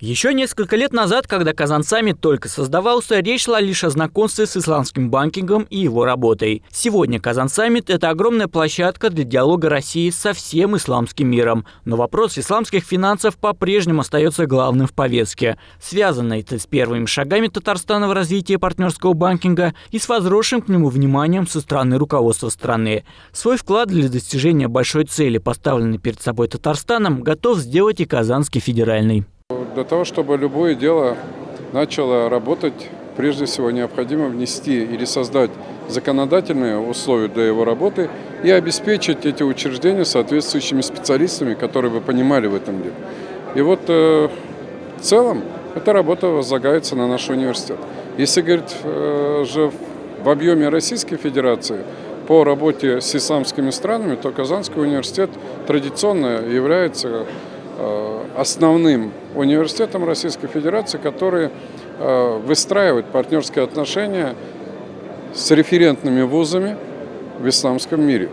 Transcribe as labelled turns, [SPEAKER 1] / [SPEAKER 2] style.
[SPEAKER 1] Еще несколько лет назад, когда Kazan Summit только создавался, речь шла лишь о знакомстве с исламским банкингом и его работой. Сегодня Kazan Summit – это огромная площадка для диалога России со всем исламским миром. Но вопрос исламских финансов по-прежнему остается главным в повестке. Связано это с первыми шагами Татарстана в развитии партнерского банкинга и с возросшим к нему вниманием со стороны руководства страны. Свой вклад для достижения большой цели, поставленной перед собой Татарстаном, готов сделать и Казанский федеральный.
[SPEAKER 2] Для того, чтобы любое дело начало работать, прежде всего необходимо внести или создать законодательные условия для его работы и обеспечить эти учреждения соответствующими специалистами, которые бы понимали в этом деле. И вот э, в целом эта работа возлагается на наш университет. Если говорить э, же в объеме Российской Федерации по работе с исламскими странами, то Казанский университет традиционно является Э, основным университетам Российской Федерации, которые э, выстраивают партнерские отношения с референтными вузами в исламском мире.